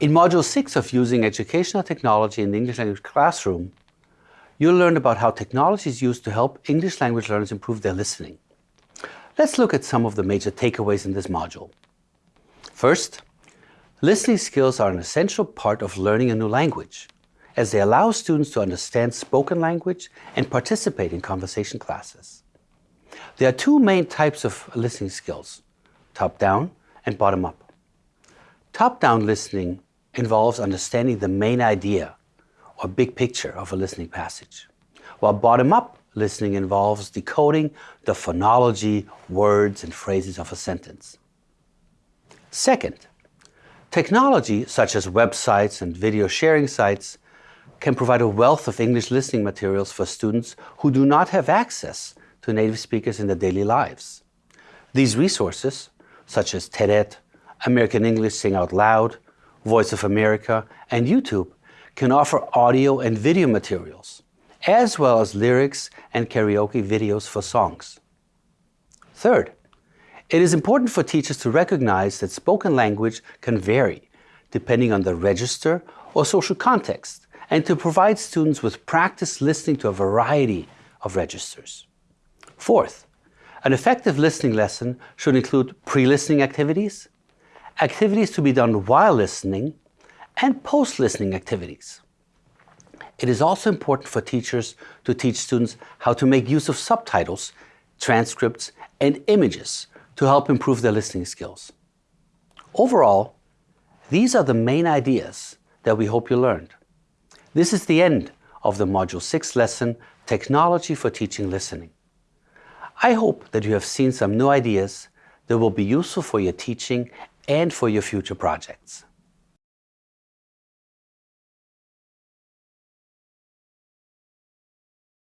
In Module 6 of Using Educational Technology in the English Language Classroom, you'll learn about how technology is used to help English language learners improve their listening. Let's look at some of the major takeaways in this module. First, listening skills are an essential part of learning a new language, as they allow students to understand spoken language and participate in conversation classes. There are two main types of listening skills, top-down and bottom-up. Top-down listening involves understanding the main idea or big picture of a listening passage, while bottom-up listening involves decoding the phonology, words, and phrases of a sentence. Second, technology such as websites and video sharing sites can provide a wealth of English listening materials for students who do not have access to native speakers in their daily lives. These resources, such as TED American English Sing Out Loud, Voice of America, and YouTube, can offer audio and video materials, as well as lyrics and karaoke videos for songs. Third, it is important for teachers to recognize that spoken language can vary depending on the register or social context, and to provide students with practice listening to a variety of registers. Fourth, an effective listening lesson should include pre-listening activities, activities to be done while listening, and post-listening activities. It is also important for teachers to teach students how to make use of subtitles, transcripts, and images to help improve their listening skills. Overall, these are the main ideas that we hope you learned. This is the end of the Module 6 lesson, Technology for Teaching Listening. I hope that you have seen some new ideas that will be useful for your teaching and for your future projects.